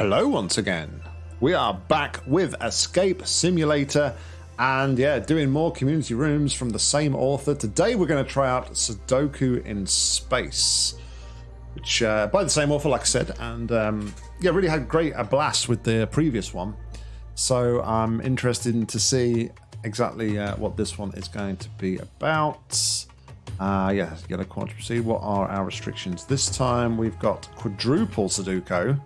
Hello once again. We are back with Escape Simulator and yeah, doing more community rooms from the same author. Today we're going to try out Sudoku in Space, which uh, by the same author, like I said, and um, yeah, really had great a blast with the previous one. So I'm interested in to see exactly uh, what this one is going to be about. Uh, yeah, a quantity proceed. What are our restrictions? This time we've got quadruple Sudoku.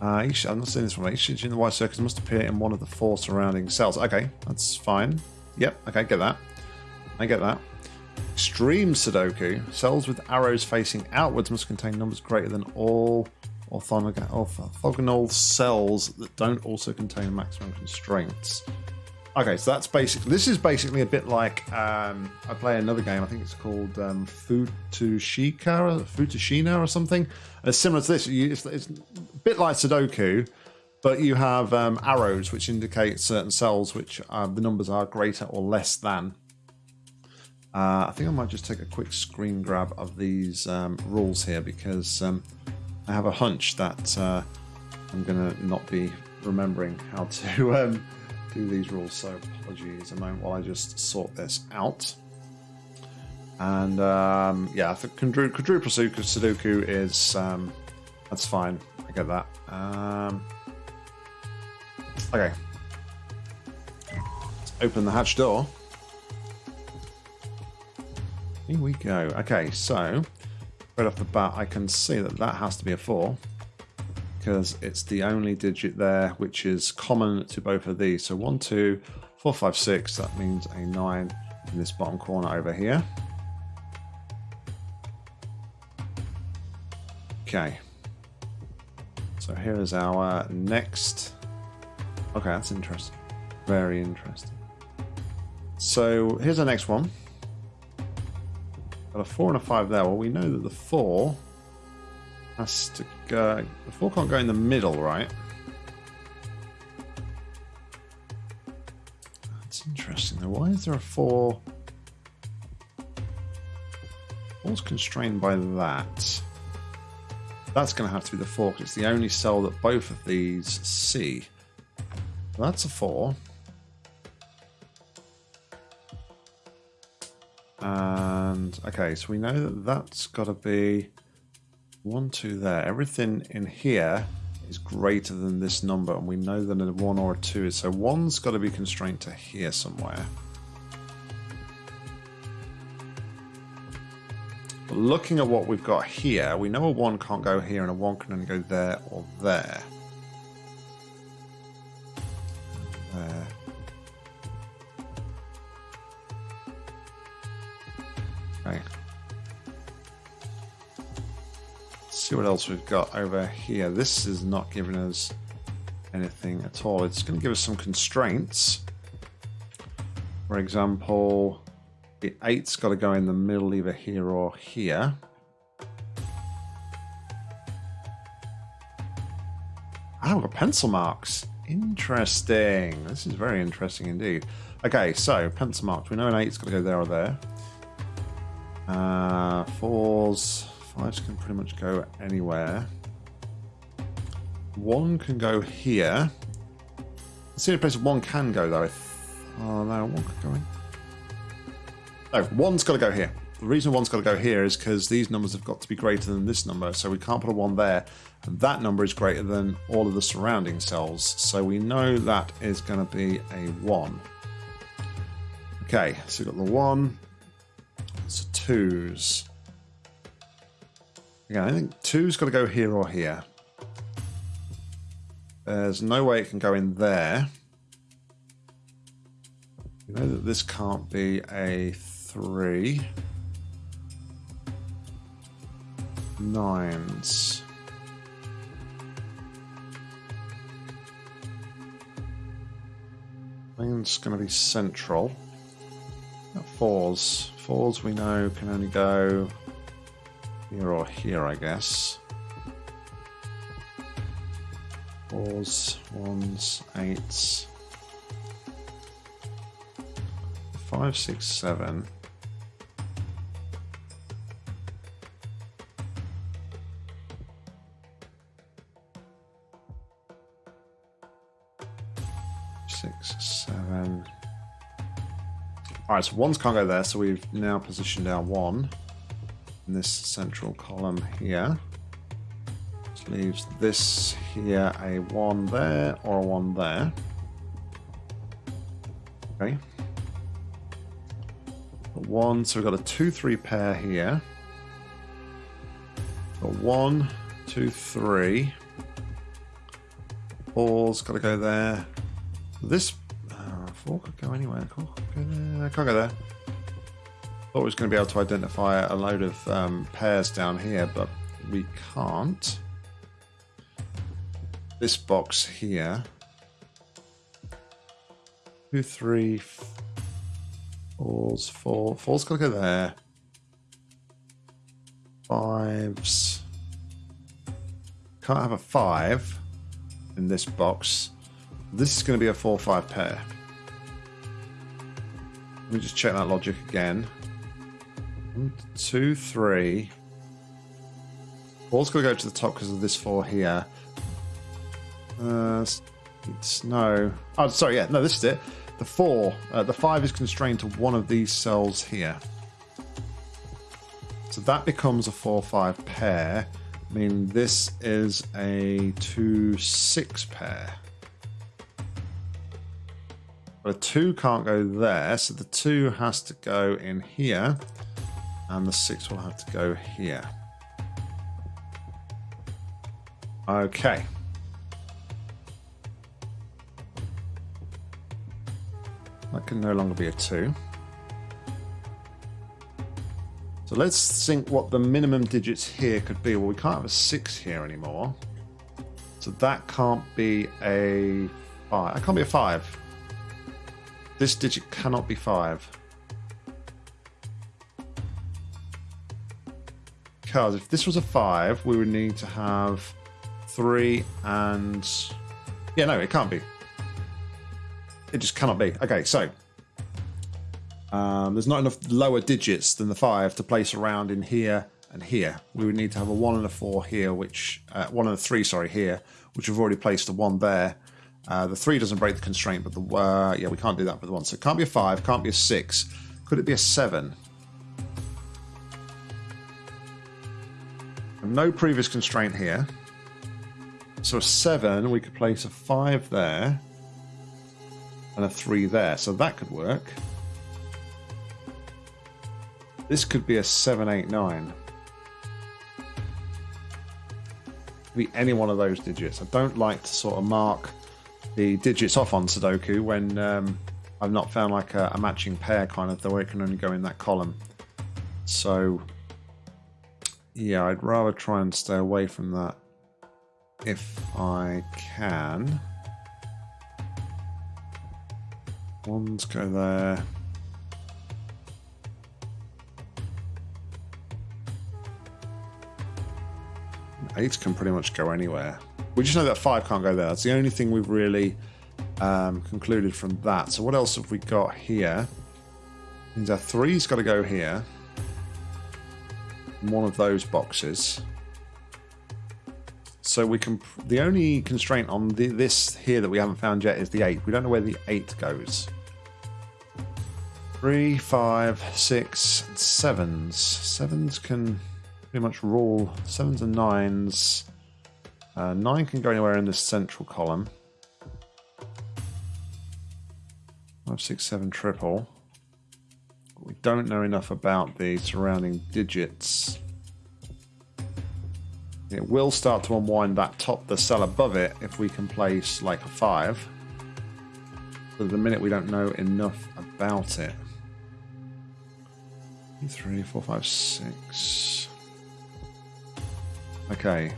Uh, each, I'm not seeing this one. Each digit in the white circle must appear in one of the four surrounding cells. Okay, that's fine. Yep, okay, get that. I get that. Extreme Sudoku. Cells with arrows facing outwards must contain numbers greater than all orthogonal cells that don't also contain maximum constraints. Okay, so that's basically. This is basically a bit like um, I play another game. I think it's called um, Futushika, Futushina, or something. And it's similar to this. It's, it's, a bit like Sudoku, but you have um, arrows which indicate certain cells, which the numbers are greater or less than. Uh, I think I might just take a quick screen grab of these um, rules here because um, I have a hunch that uh, I'm going to not be remembering how to. Um, do these rules, so apologies a moment while I just sort this out. And um, yeah, I think Sudoku is um, that's fine. I get that. Um, okay, let's open the hatch door. Here we go. Okay, so right off the bat, I can see that that has to be a four because it's the only digit there which is common to both of these. So one, two, four, five, six. That means a nine in this bottom corner over here. Okay. Here is our next. Okay, that's interesting. Very interesting. So here's our next one. Got a four and a five there. Well, we know that the four has to go... The four can't go in the middle, right? That's interesting though. Why is there a four? Four's constrained by that. That's going to have to be the four because it's the only cell that both of these see. that's a four. And okay, so we know that that's got to be one, two there. Everything in here is greater than this number, and we know that a one or a two is. So one's got to be constrained to here somewhere. But looking at what we've got here, we know a one can't go here, and a one can only go there or there. There. See what else we've got over here. This is not giving us anything at all. It's going to give us some constraints. For example, the 8's got to go in the middle either here or here. Ah, we've got pencil marks. Interesting. This is very interesting indeed. Okay, so pencil marks. We know an 8's got to go there or there. Uh, fours, Fives can pretty much go anywhere. One can go here. See a place one can go though. Oh no, one could go in. No, one's got to go here. The reason one's got to go here is because these numbers have got to be greater than this number, so we can't put a one there. And that number is greater than all of the surrounding cells, so we know that is going to be a one. Okay, so we've got the one. So twos. Again, I think two's got to go here or here. There's no way it can go in there. You know that this can't be a three. Nines. I think it's going to be central. Fours. Fours we know can only go here or here, I guess. Fours, ones, eights. Five, six, seven. Right, so ones can't go there, so we've now positioned our one in this central column here. Which leaves this here a one there or a one there. Okay. A one, so we've got a two, three pair here. A one, two, three. Four's got to go there. This four could go anywhere. Go there. Can't go there. Thought we was going to be able to identify a load of um, pairs down here, but we can't. This box here. Two, three, fours, four. Four's got to go there. Fives. Can't have a five in this box. This is going to be a 4-5 pair. Let me just check that logic again. One, two, three. Ball's going to go to the top because of this 4 here. Uh, it's no. Oh, sorry, yeah, no, this is it. The 4, uh, the 5 is constrained to one of these cells here. So that becomes a 4-5 pair. I mean, this is a 2-6 pair. But a 2 can't go there, so the 2 has to go in here, and the 6 will have to go here. Okay. That can no longer be a 2. So let's think what the minimum digits here could be. Well, we can't have a 6 here anymore. So that can't be a 5. That can't be a 5. This digit cannot be 5. Because if this was a 5, we would need to have 3 and... Yeah, no, it can't be. It just cannot be. Okay, so... Um, there's not enough lower digits than the 5 to place around in here and here. We would need to have a 1 and a 4 here, which... Uh, 1 and a 3, sorry, here, which we've already placed a 1 there. Uh, the three doesn't break the constraint, but the uh, yeah, we can't do that with the one. So it can't be a five, can't be a six. Could it be a seven? No previous constraint here. So a seven, we could place a five there and a three there. So that could work. This could be a seven, eight, nine. Be any one of those digits. I don't like to sort of mark the digits off on Sudoku when um, I've not found like a, a, matching pair kind of, though it can only go in that column. So, yeah, I'd rather try and stay away from that if I can. Ones go there. Eights can pretty much go anywhere. We just know that five can't go there. That's the only thing we've really um, concluded from that. So what else have we got here? Means our three's got to go here. In One of those boxes. So we can. The only constraint on the, this here that we haven't found yet is the eight. We don't know where the eight goes. Three, five, six, sevens. Sevens can pretty much rule. Sevens and nines. Uh, 9 can go anywhere in this central column. 5, 6, 7, triple. We don't know enough about the surrounding digits. It will start to unwind that top, the cell above it, if we can place like a 5. But at the minute we don't know enough about it. 3, 4, 5, 6. Okay,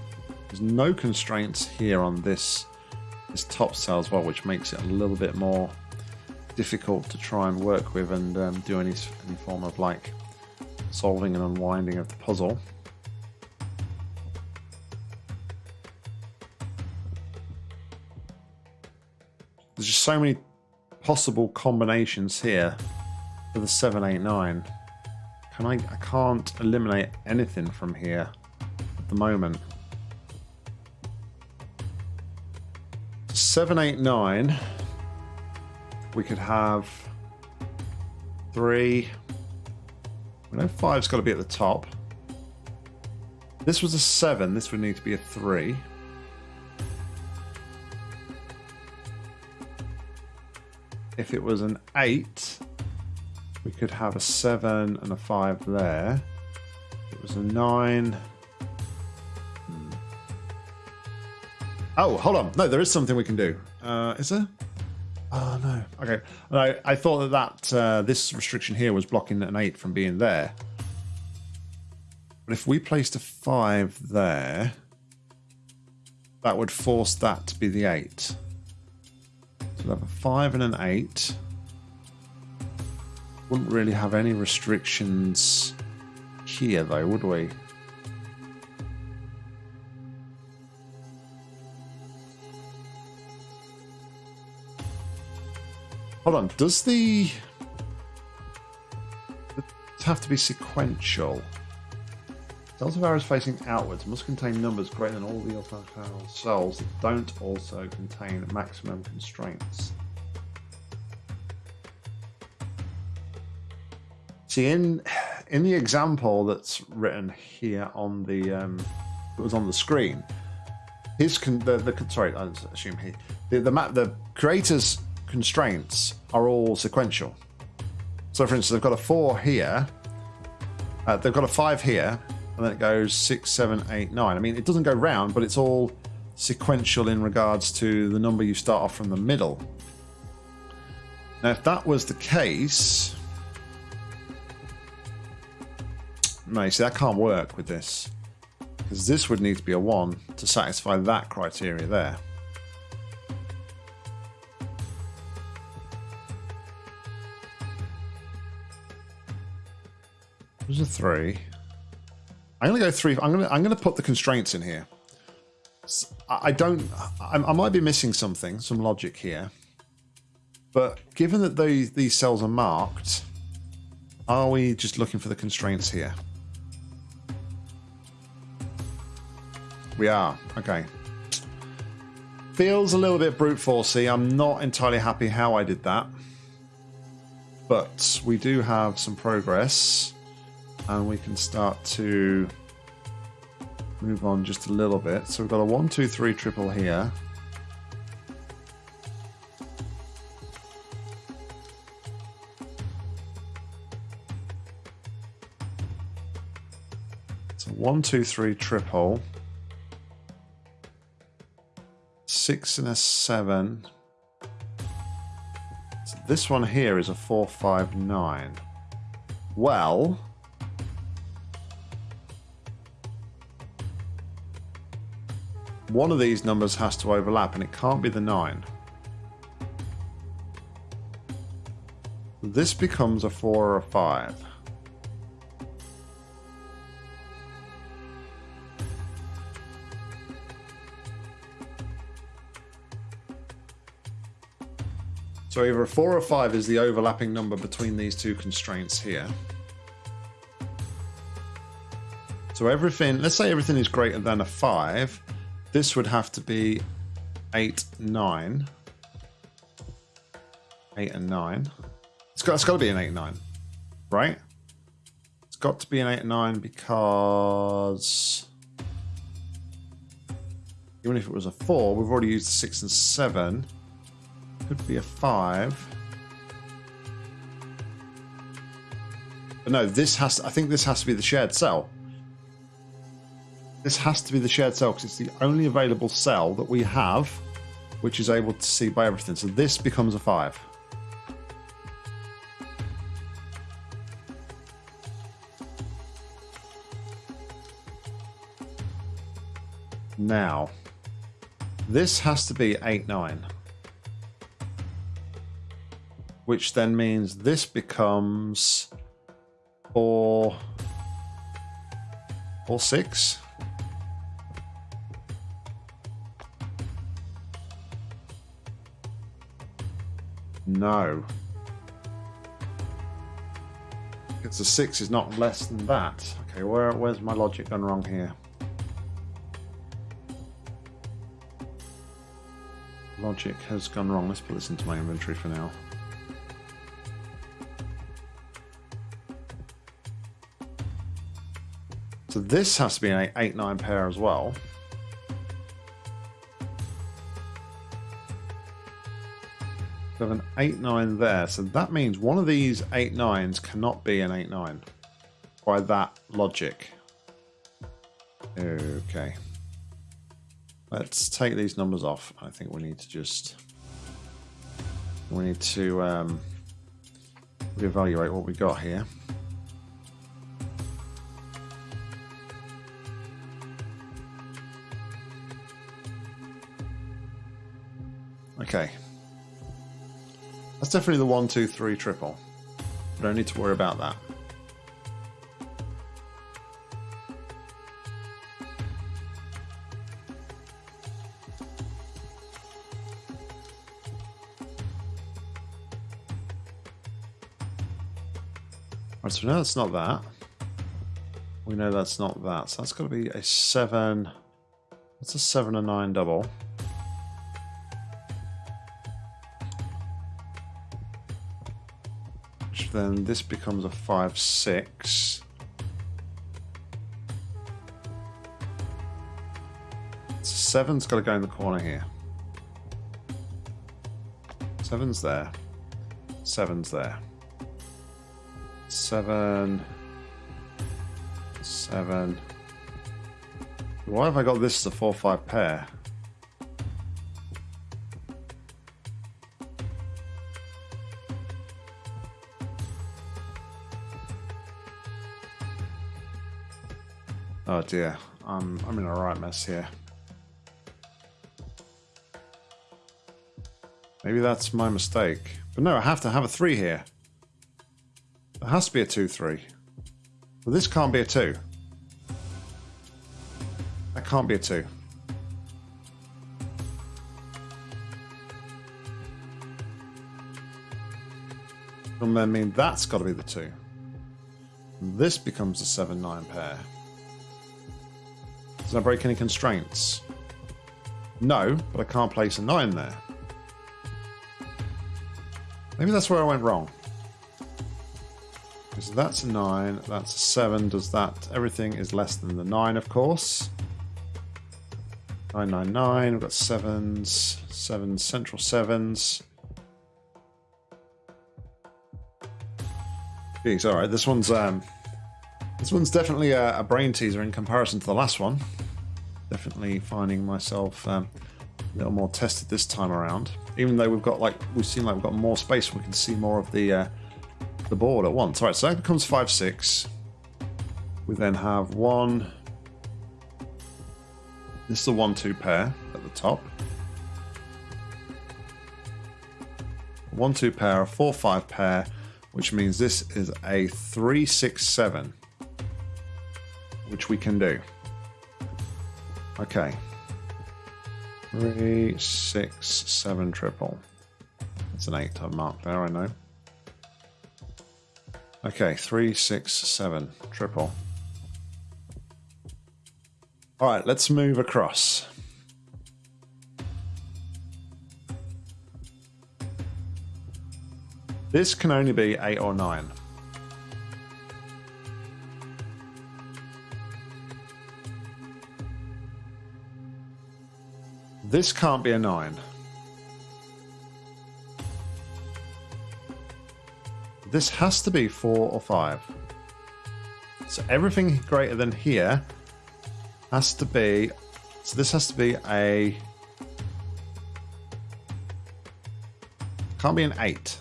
there's no constraints here on this this top cell as well, which makes it a little bit more difficult to try and work with and um, do any, any form of like solving and unwinding of the puzzle. There's just so many possible combinations here for the 789. Can I I can't eliminate anything from here at the moment. 789 we could have three. We know five's got to be at the top. This was a seven. This would need to be a three. If it was an eight, we could have a seven and a five there. If it was a nine. Oh, hold on. No, there is something we can do. Uh, is there? Oh no. Okay. I, I thought that, that uh, this restriction here was blocking an eight from being there. But if we placed a five there, that would force that to be the eight. So we have a five and an eight. Wouldn't really have any restrictions here though, would we? Hold on, does the have to be sequential? Of arrows facing outwards must contain numbers greater than all the other cells that don't also contain maximum constraints. See, in in the example that's written here on the um, that was on the screen, his con- the, the sorry, I assume he the the map the creator's constraints are all sequential. So, for instance, they've got a four here, uh, they've got a five here, and then it goes six, seven, eight, nine. I mean, it doesn't go round, but it's all sequential in regards to the number you start off from the middle. Now, if that was the case, no, see, that can't work with this because this would need to be a one to satisfy that criteria there. There's a three. I'm gonna go three. I'm gonna I'm gonna put the constraints in here. I don't. I, I might be missing something, some logic here. But given that these these cells are marked, are we just looking for the constraints here? We are. Okay. Feels a little bit brute forcey. I'm not entirely happy how I did that. But we do have some progress and we can start to move on just a little bit. So we've got a one, two, three triple here. So one, two, three triple. Six and a seven. So this one here is a four, five, nine. Well, one of these numbers has to overlap and it can't be the 9. This becomes a 4 or a 5. So either a 4 or 5 is the overlapping number between these two constraints here. So everything, let's say everything is greater than a 5, this would have to be 8, 9. 8 and 9. It's got, it's got to be an 8 and 9, right? It's got to be an 8 and 9 because... Even if it was a 4, we've already used 6 and 7. Could be a 5. But no, this has to, I think this has to be the shared cell. This has to be the shared cell because it's the only available cell that we have which is able to see by everything. So this becomes a 5. Now, this has to be 8, 9. Which then means this becomes 4, 4 6. No. it's a 6 is not less than that. Okay, where, where's my logic gone wrong here? Logic has gone wrong. Let's put this into my inventory for now. So this has to be an 8-9 pair as well. Have an 8-9 there, so that means one of these 8-9s cannot be an 8-9 by that logic. Okay. Let's take these numbers off. I think we need to just... We need to um, reevaluate what we got here. Okay. Definitely the one, two, three triple. We don't need to worry about that. Right, so now that's not that. We know that's not that. So that's got to be a seven. That's a seven and nine double. Then this becomes a five six. Seven's got to go in the corner here. Seven's there. Seven's there. Seven. Seven. Why have I got this as a 4-5 pair? Oh dear, I'm, I'm in a right mess here. Maybe that's my mistake. But no, I have to have a 3 here. There has to be a 2-3. Well, this can't be a 2. That can't be a 2. And then mean that's got to be the 2. This becomes a 7-9 pair. Break any constraints? No, but I can't place a 9 there. Maybe that's where I went wrong. Because that's a 9, that's a 7. Does that... Everything is less than the 9, of course. 999, we've got 7s, 7 central 7s. Jeez, alright, this one's... um, This one's definitely a, a, brain teaser in comparison to the last one. Definitely finding myself um, a little more tested this time around. Even though we've got, like, we seem like we've got more space, we can see more of the... Uh, the board at once. All right, so that becomes 5, 6. We then have one... This is a 1-2 pair at the top. 1-2 pair, a 4-5 pair, which means this is a 3-6-7, which we can do. Okay. Three, six, seven, triple. That's an eight I've marked there, I know. Okay, three, six, seven, triple. All right, let's move across. This can only be eight or nine. This can't be a nine. This has to be four or five. So everything greater than here has to be... So this has to be a... Can't be an eight.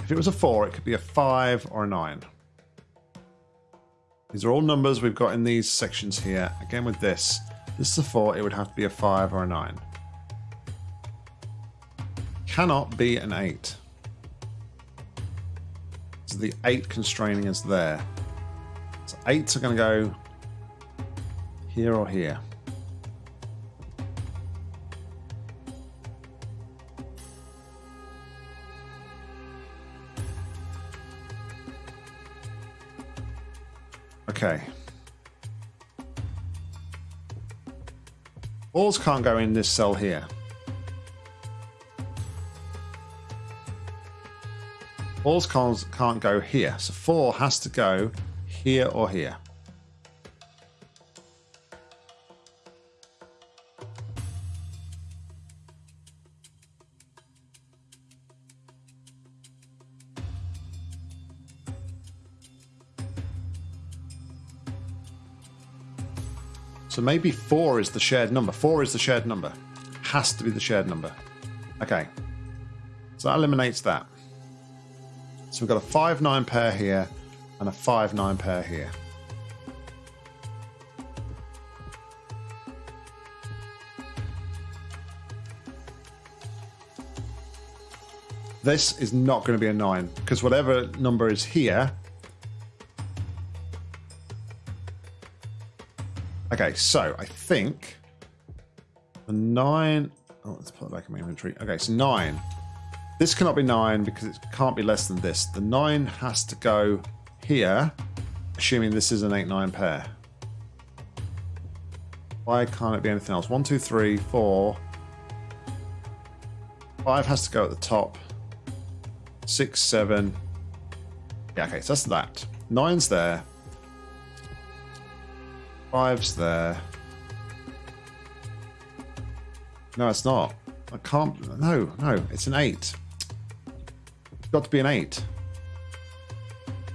If it was a four, it could be a five or a nine. These are all numbers we've got in these sections here. Again with this, this is a four, it would have to be a five or a nine. Cannot be an eight So the 8 constraining is there. So 8s are going to go here or here. Okay. Balls can't go in this cell here. Balls can't, can't go here. So four has to go here or here. So maybe four is the shared number. Four is the shared number. Has to be the shared number. Okay. So that eliminates that. So we've got a 5 9 pair here and a 5 9 pair here. This is not going to be a 9 because whatever number is here. Okay, so I think the 9. Oh, let's put it back in my inventory. Okay, so 9. This cannot be 9 because it can't be less than this. The 9 has to go here, assuming this is an 8-9 pair. Why can't it be anything else? 1, 2, 3, 4. 5 has to go at the top six, seven. Yeah, okay, so that's that. Nine's there. Five's there. No, it's not. I can't. No, no, it's an eight. It's got to be an eight.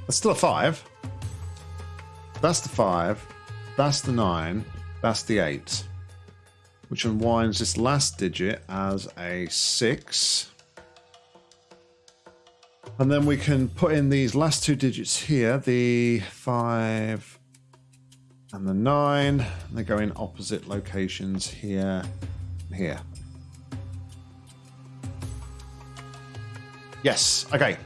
That's still a five. That's the five. That's the nine. That's the eight. Which unwinds this last digit as a six. And then we can put in these last two digits here, the 5 and the 9. They go in opposite locations here here. Yes, okay.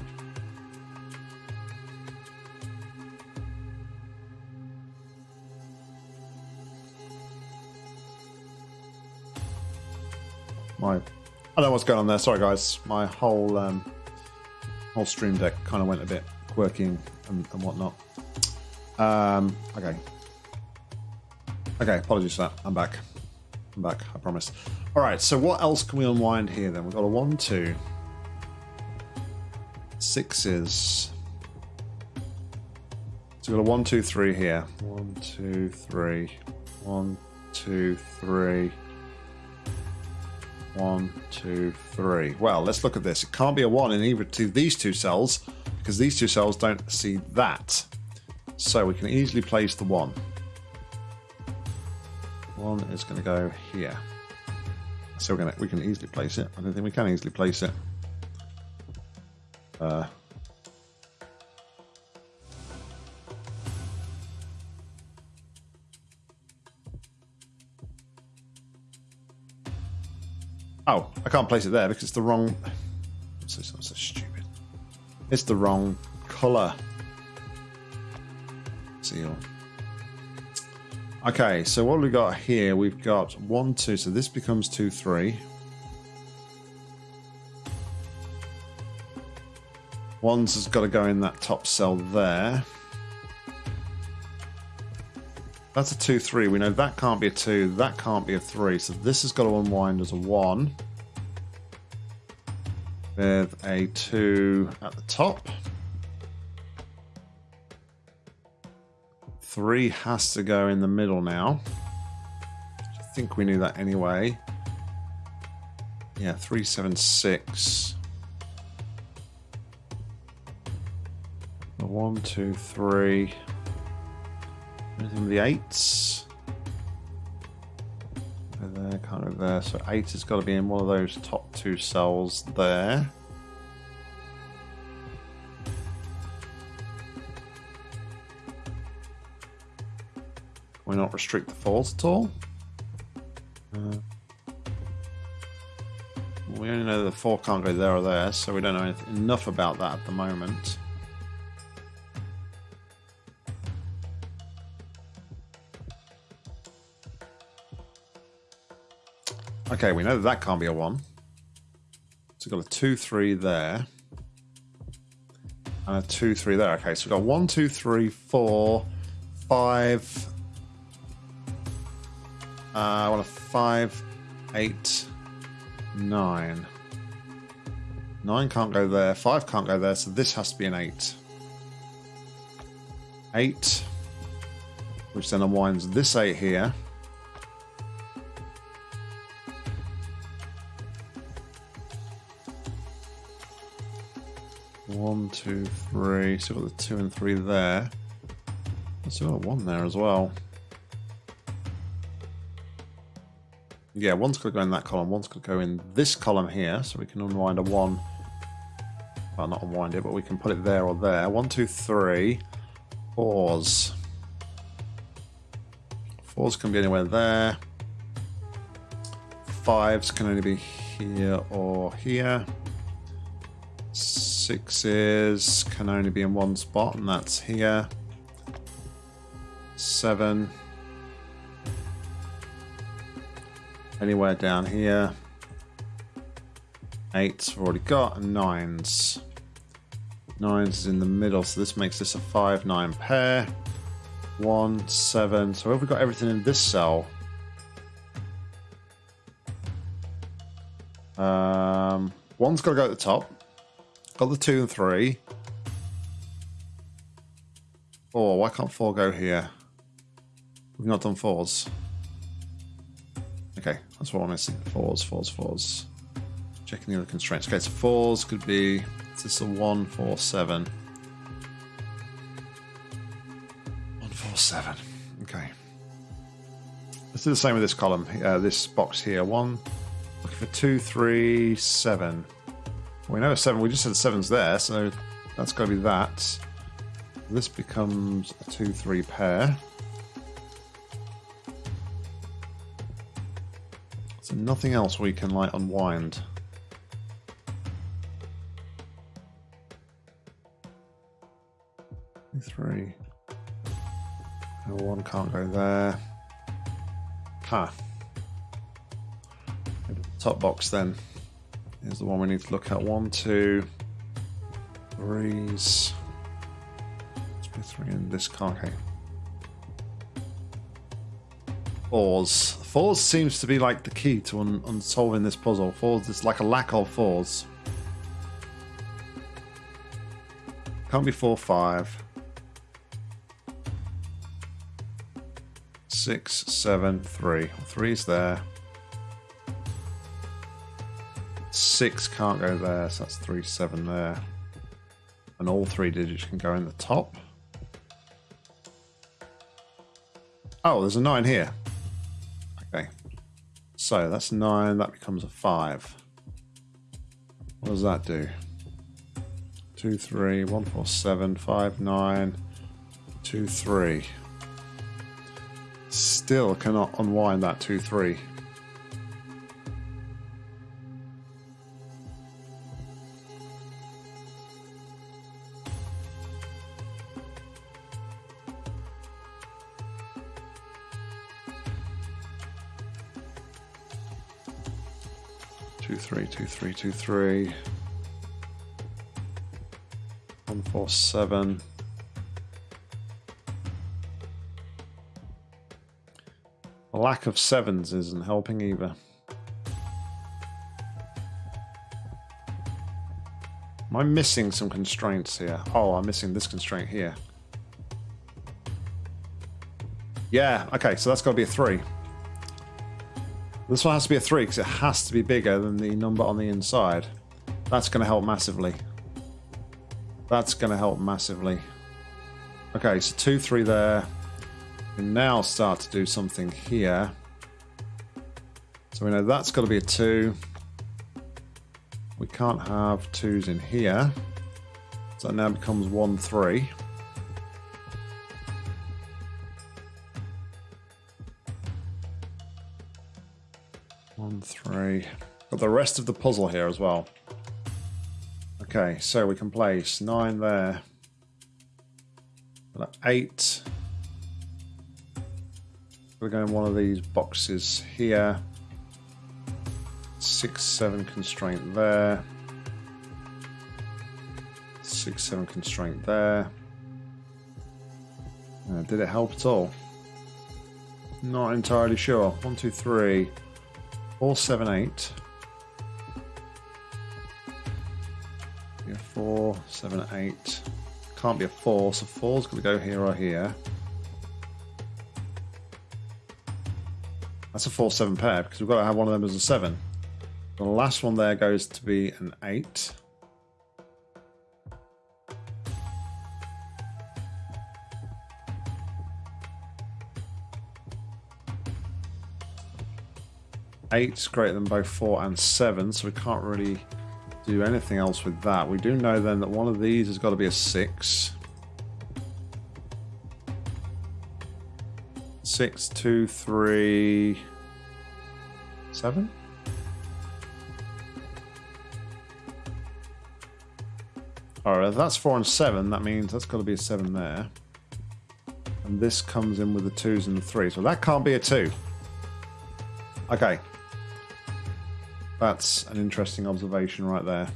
My, I don't know what's going on there. Sorry, guys. My whole um, whole stream deck kind of went a bit quirky and, and whatnot. Um, okay. Okay, apologies for that. I'm back. I'm back, I promise. All right, so what else can we unwind here then? We've got a one, two, sixes. So we've got a one, two, three here. One, two, three. One, two, three. One, two, three. Well, let's look at this. It can't be a one in either of these two cells because these two cells don't see that. So we can easily place the one. One is going to go here. So we're going to, we can easily place it. I don't think we can easily place it. Uh, Oh, I can't place it there because it's the wrong. So, so, so stupid. It's the wrong color. Seal. Okay, so what we got here? We've got one, two. So this becomes two, three. One's has got to go in that top cell there. That's a 2 3. We know that can't be a 2, that can't be a 3. So this has got to unwind as a 1. With a 2 at the top. 3 has to go in the middle now. I think we knew that anyway. Yeah, 376. One, two, three. Anything with the eights? They're there, kind of there. So eight has got to be in one of those top two cells there. Not restrict the falls at all? Uh, we only know the four can't go there or there, so we don't know enough about that at the moment. Okay, we know that, that can't be a 1. So we've got a 2, 3 there. And a 2, 3 there. Okay, so we've got 1, 2, 3, 4, 5. Uh, I want a 5, 8, 9. 9 can't go there. 5 can't go there, so this has to be an 8. 8, which then unwinds this 8 here. One, two, three. So we've got the two and three there. Still got one there as well. Yeah, one's going to go in that column. one's going to go in this column here, so we can unwind a one. Well, not unwind it, but we can put it there or there. One, two, three. Fours. Fours can be anywhere there. Fives can only be here or here. Sixes can only be in one spot, and that's here. Seven. Anywhere down here. Eights we've already got, and nines. Nines is in the middle, so this makes this a five, nine pair. One, seven. So have we got everything in this cell? Um, one's got to go at the top. Got the two and three. Four. Why can't four go here? We've not done fours. Okay, that's what I'm missing. Fours, fours, fours. Checking the other constraints. Okay, so fours could be. Is this a one, four, seven? One, four, seven. Okay. Let's do the same with this column. Uh, this box here. One. Looking for two, three, seven. We know a seven. We just said seven's there, so that's got to be that. This becomes a two, three pair. Nothing else we can like unwind. Three. No, one can't go there. Ha. Top box then. is the one we need to look at. One, two, threes. Let's put three in this car. Okay. Fours. Fours seems to be like the key to un unsolving this puzzle. Fours is like a lack of fours. Can't be four, five. Six, seven, three. Three's there. Six can't go there, so that's three, seven there. And all three digits can go in the top. Oh, there's a nine here. So that's nine, that becomes a five. What does that do? Two, three, one, four, seven, five, nine, two, three. Still cannot unwind that two, three. Three, two, three, two, three. One, four, seven. A lack of sevens isn't helping either. Am I missing some constraints here? Oh, I'm missing this constraint here. Yeah, okay, so that's got to be a three. This one has to be a 3 because it has to be bigger than the number on the inside. That's going to help massively. That's going to help massively. Okay, so 2, 3 there. We now start to do something here. So we know that's got to be a 2. We can't have 2s in here. So that now becomes 1, 3. The rest of the puzzle here as well. Okay, so we can place nine there. Eight. We're going one of these boxes here. Six, seven constraint there. Six, seven constraint there. Uh, did it help at all? Not entirely sure. One, two, three. Four, seven, eight. Be a four, seven, eight. Can't be a four, so four's going to go here or here. That's a four, seven pair because we've got to have one of them as a seven. The last one there goes to be an eight. Eight's greater than both four and seven, so we can't really do anything else with that. We do know then that one of these has got to be a six. Six, two, three, seven. Alright, that's four and seven. That means that's got to be a seven there. And this comes in with the twos and the threes. So that can't be a two. Okay. That's an interesting observation right there.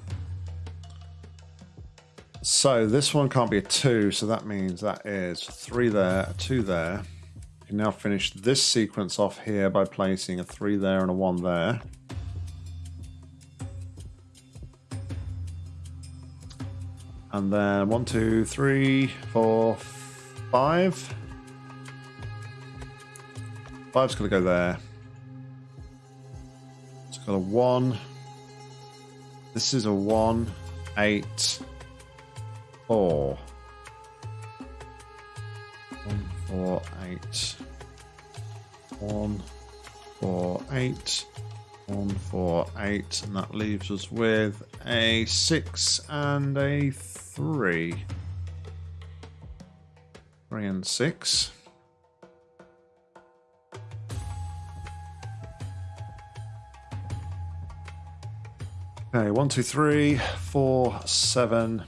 So this one can't be a two, so that means that is three there, a two there. You can now finish this sequence off here by placing a three there and a one there. And then one, two, three, four, Five's going to go there. Got a one. This is a one, eight, four. One, four, eight. One, four, eight. One, four, eight. And that leaves us with a six and a three. Three and six. Okay, one, two, three, four, seven.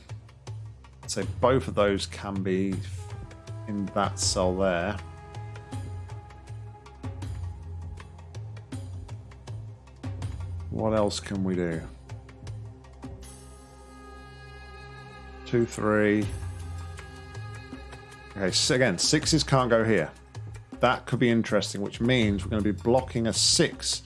I'd say both of those can be in that cell there. What else can we do? two, three. Okay, so again, sixes can't go here. That could be interesting, which means we're going to be blocking a six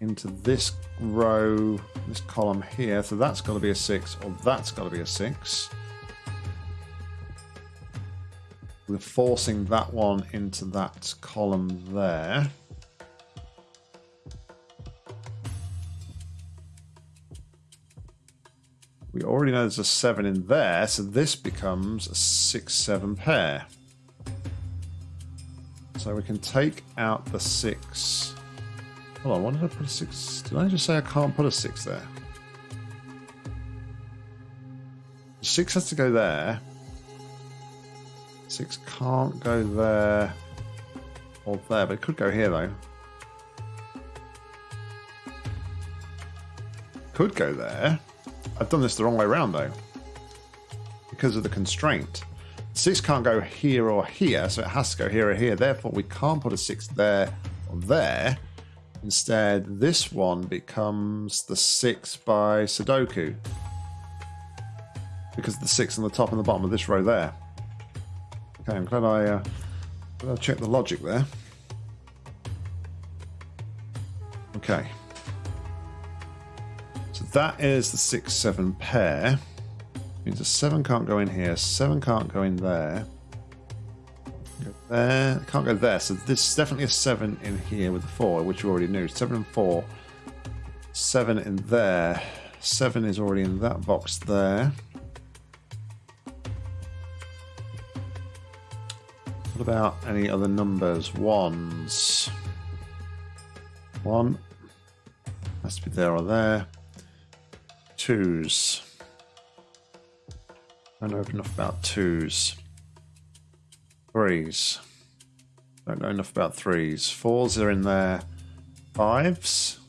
into this row, this column here. So that's got to be a six, or that's got to be a six. We're forcing that one into that column there. We already know there's a 7 in there, so this becomes a 6-7 pair. So we can take out the 6. Hold on, why did I put a 6? Did I just say I can't put a 6 there? 6 has to go there. 6 can't go there or there, but it could go here though. Could go there. I've done this the wrong way around though. Because of the constraint. Six can't go here or here, so it has to go here or here. Therefore, we can't put a six there or there. Instead, this one becomes the six by Sudoku. Because the six on the top and the bottom of this row there. Okay, I'm glad I, uh, glad I checked the logic there. Okay So that is the 6-7 pair. Means a 7 can't go in here, 7 can't go in there. There, can't go there. So this is definitely a 7 in here with the 4, which you already knew. 7 and 4. 7 in there. 7 is already in that box there. What about any other numbers? Ones. One. Has to be there or there twos. Don't know enough about twos. Threes. Don't know enough about threes. Fours are in there. Fives.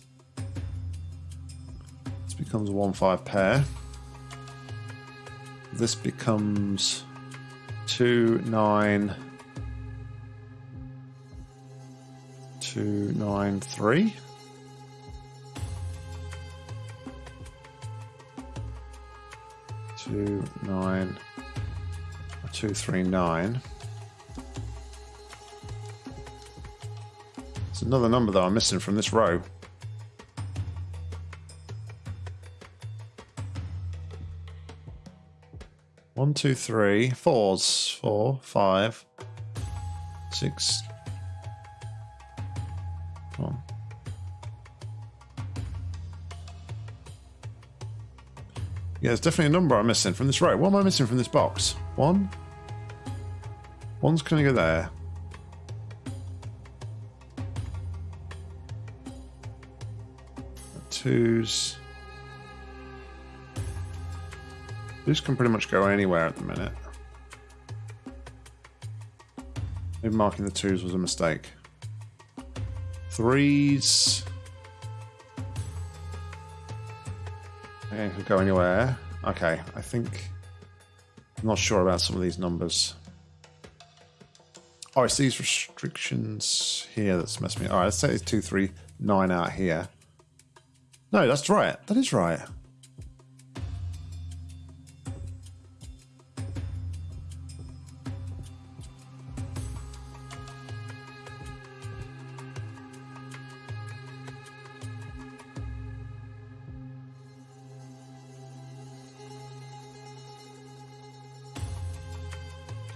This becomes a 1 5 pair. This becomes 2 9. 2 9 3. two nine two three nine. Another number that I'm missing from this row. One, two, three, fours, four, five, six, Yeah, there's definitely a number I'm missing from this row. What am I missing from this box? One? One's going to go there. Twos. This can pretty much go anywhere at the minute. Maybe marking the twos was a mistake. Threes. Okay, could go anywhere. Okay, I think... I'm not sure about some of these numbers. Oh, it's these restrictions here that's messed me. All right, let's say it's 239 out here. No, that's right. That is right.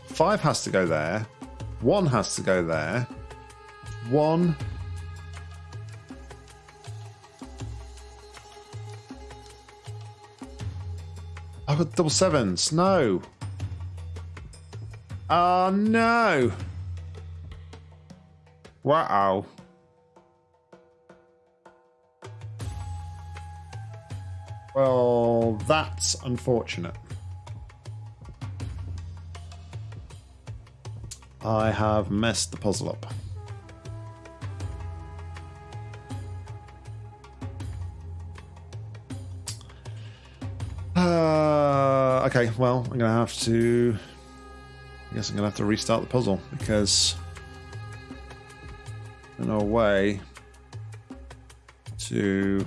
Five has to go there. One has to go there. One. I've got double sevens. No. Oh, ah, no. Wow. Well, that's unfortunate. I have messed the puzzle up. Okay, well, I'm going to have to... I guess I'm going to have to restart the puzzle because there's no way to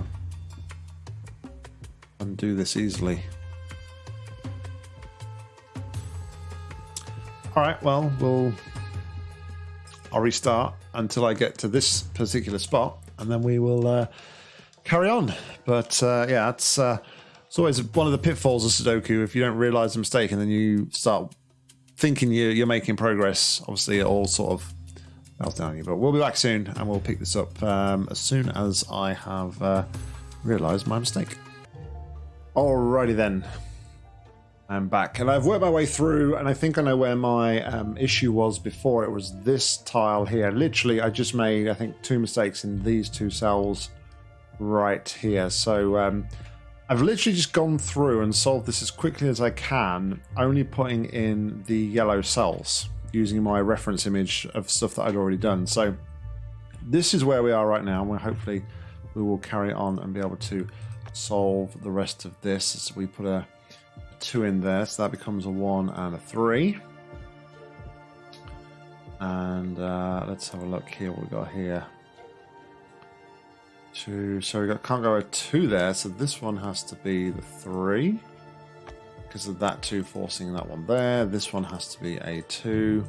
undo this easily. All right, well, we'll I'll restart until I get to this particular spot, and then we will uh, carry on. But uh, yeah, it's uh, it's always one of the pitfalls of Sudoku. If you don't realize a mistake and then you start thinking you're, you're making progress, obviously it all sort of melts down you. But we'll be back soon, and we'll pick this up um, as soon as I have uh, realized my mistake. Alrighty then. I'm back and I've worked my way through and I think I know where my um, issue was before. It was this tile here. Literally, I just made, I think, two mistakes in these two cells right here. So um, I've literally just gone through and solved this as quickly as I can, only putting in the yellow cells using my reference image of stuff that I'd already done. So this is where we are right now. And hopefully we will carry on and be able to solve the rest of this as we put a two in there, so that becomes a one and a three. And uh, let's have a look here. What we got here? Two. So we got can't go a two there. So this one has to be the three because of that two forcing that one there. This one has to be a two,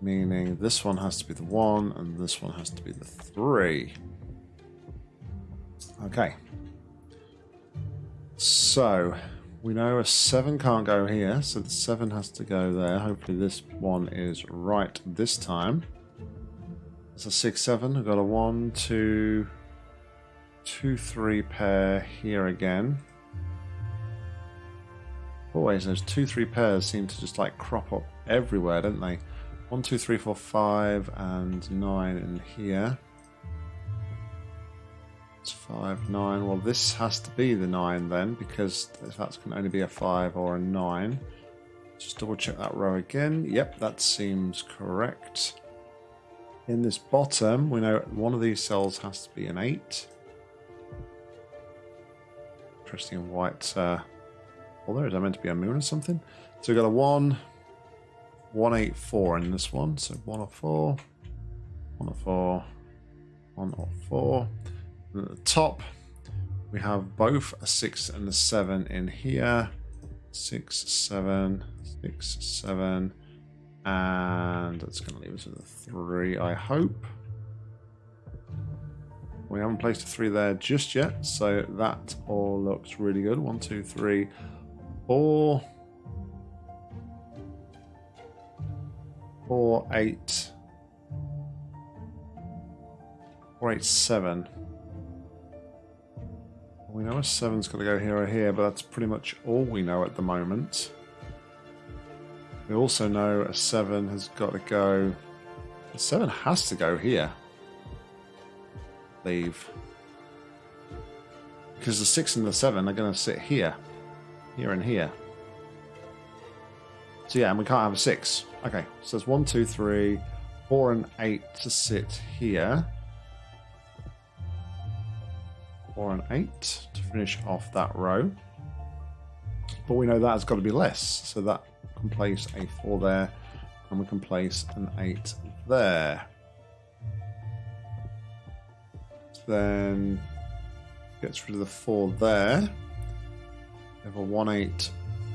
meaning this one has to be the one, and this one has to be the three. Okay. So, we know a 7 can't go here, so the 7 has to go there. Hopefully this one is right this time. It's a 6-7. I've got a 1, 2, 2, 3 pair here again. Always those 2, 3 pairs seem to just like crop up everywhere, don't they? 1, 2, 3, 4, 5 and 9 in here. It's five, nine. Well, this has to be the nine then, because that can only be a five or a nine. Just double check that row again. Yep, that seems correct. In this bottom, we know one of these cells has to be an eight. Interesting white. Uh, well, there is. I meant to be a moon or something. So we've got a one, one, eight, four in this one. So one or four, one or four, one or four. And at the top, we have both a 6 and a 7 in here. Six, seven, six, seven, and that's going to leave us with a 3, I hope. We haven't placed a 3 there just yet, so that all looks really good. One, two, three, four, four, eight, four, eight, seven. We know a 7's got to go here or here, but that's pretty much all we know at the moment. We also know a 7 has got to go... A 7 has to go here. Leave. because the six and the seven are going to sit here, here and here. So yeah, and we can't have a six. Okay, so there's one, two, three, four, and eight to sit here. Four and eight to finish off that row. But we know that has got to be less, so that can place a four there, and we can place an eight there. Then gets rid of the four there. We have a one eight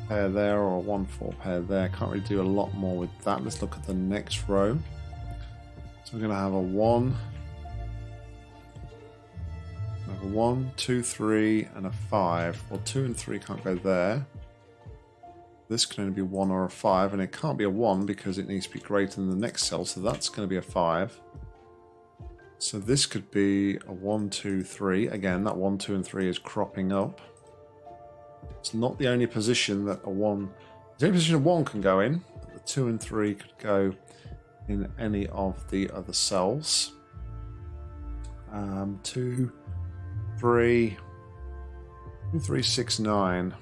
pair there or a one four pair there. Can't really do a lot more with that. Let's look at the next row. So we're going to have a one, have a one, two, three, and a five. Well, two and three can't go there. This can only be one or a five, and it can't be a one because it needs to be greater than the next cell. So that's going to be a five. So this could be a one, two, three. Again, that one, two, and three is cropping up. It's not the only position that a one, the only position a one can go in. the two and three could go in any of the other cells. Um, two, three, two, three, six, nine.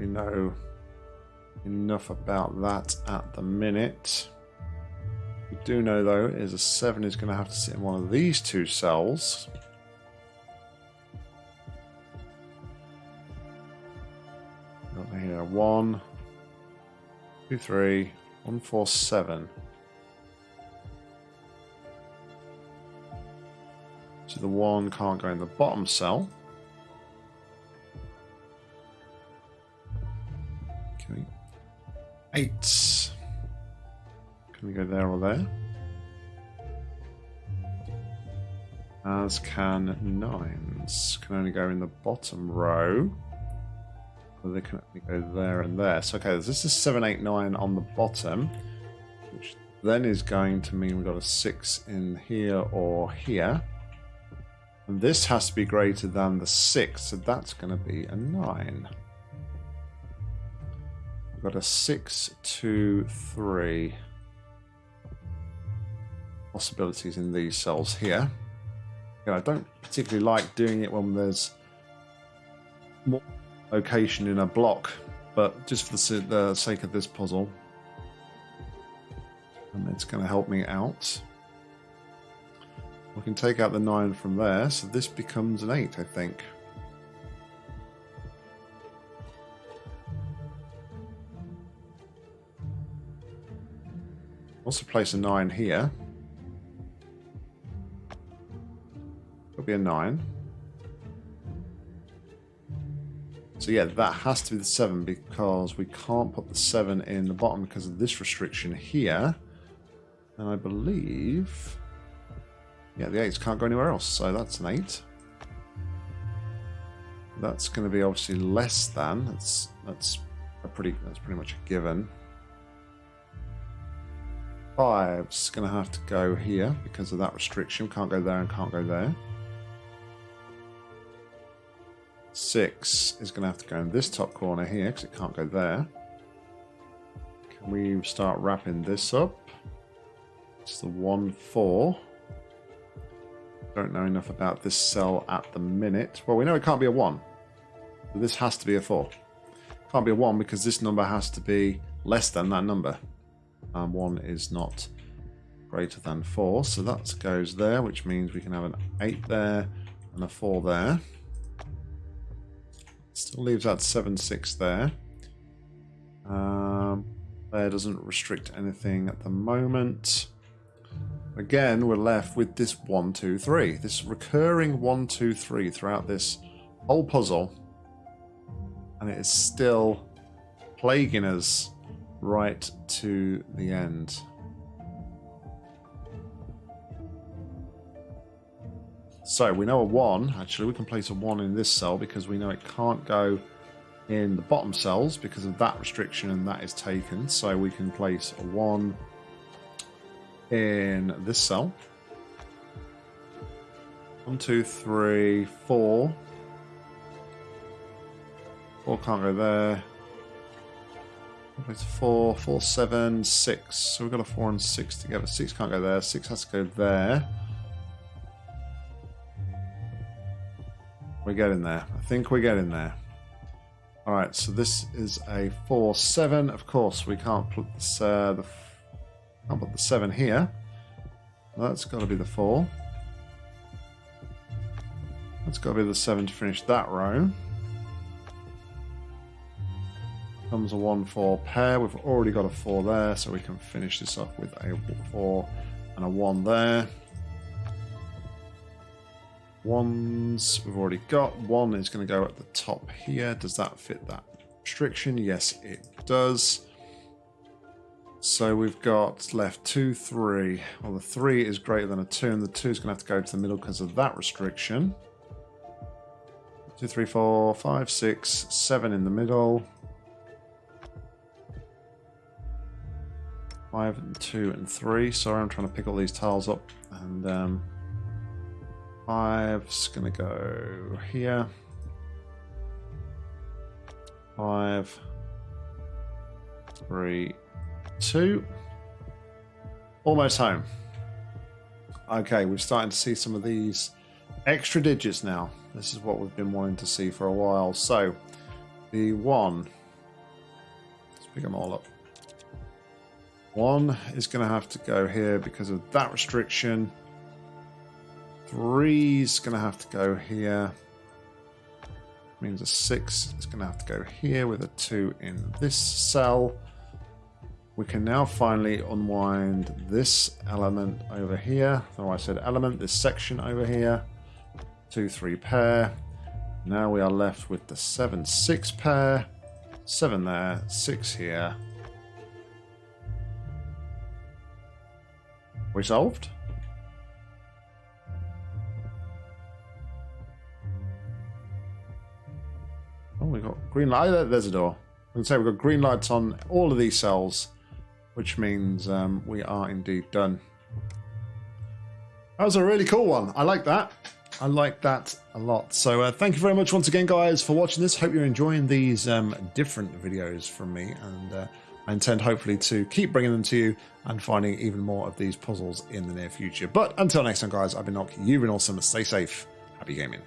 We know enough about that at the minute. We do know though is a seven is going to have to sit in one of these two cells. Here one, two, three, one, four, seven. So the one can't go in the bottom cell. Eight. Can we go there or there? As can nines. Can only go in the bottom row. Or they can only go there and there. So okay, this is seven, eight, nine on the bottom. Which then is going to mean we've got a six in here or here. And this has to be greater than the six, so that's going to be a nine. We've got a six, two, three possibilities in these cells here. I don't particularly like doing it when there's more location in a block, but just for the, the sake of this puzzle, and it's going to help me out. We can take out the 9 from there, so this becomes an 8, I think. Also place a 9 here. It'll be a 9. So yeah, that has to be the 7 because we can't put the 7 in the bottom because of this restriction here. And I believe... Yeah, the 8s can't go anywhere else, so that's an 8. That's going to be obviously less than. That's that's a pretty that's pretty much a given. Five's going to have to go here because of that restriction. Can't go there and can't go there. Six is going to have to go in this top corner here because it can't go there. Can we start wrapping this up? It's the 1, 4. Don't know enough about this cell at the minute. Well, we know it can't be a 1. But this has to be a 4. Can't be a 1 because this number has to be less than that number. And 1 is not greater than 4. So that goes there, which means we can have an 8 there and a 4 there. Still leaves that 7, 6 there. Um, there doesn't restrict anything at the moment. Again, we're left with this 1, 2, 3. This recurring 1, 2, 3 throughout this whole puzzle. And it is still plaguing us right to the end. So we know a 1. Actually, we can place a 1 in this cell because we know it can't go in the bottom cells because of that restriction and that is taken. So we can place a 1 in this cell. One, two, three, four. Four can't go there. Place four, four, seven, six. So we've got a four and six together. Six can't go there. Six has to go there. We're getting there. I think we're getting there. All right, so this is a four seven. Of course, we can't put this, uh, the can't put the seven here. That's got to be the four. That's got to be the seven to finish that row. Comes a one four pair. We've already got a four there, so we can finish this off with a four and a one there. Ones we've already got. One is going to go at the top here. Does that fit that restriction? Yes, it does. So we've got left two, three. Well, the three is greater than a two, and the two is going to have to go to the middle because of that restriction. Two, three, four, five, six, seven in the middle. Five and two and three. Sorry, I'm trying to pick all these tiles up. And um, five's going to go here. Five, three, two. Almost home. Okay, we're starting to see some of these extra digits now. This is what we've been wanting to see for a while. So, the one, let's pick them all up. One is going to have to go here because of that restriction. Three is going to have to go here. Means a six is going to have to go here with a two in this cell. We can now finally unwind this element over here. So I said element, this section over here two, three pair. Now we are left with the seven, six pair. Seven there, six here. We solved? Oh, we got green light. There's a door. I can say we've got green lights on all of these cells, which means um, we are indeed done. That was a really cool one. I like that. I like that a lot. So uh, thank you very much once again, guys, for watching this. Hope you're enjoying these um, different videos from me. And uh, I intend hopefully to keep bringing them to you and finding even more of these puzzles in the near future. But until next time, guys, I've been Nock. You've been awesome. Stay safe. Happy gaming.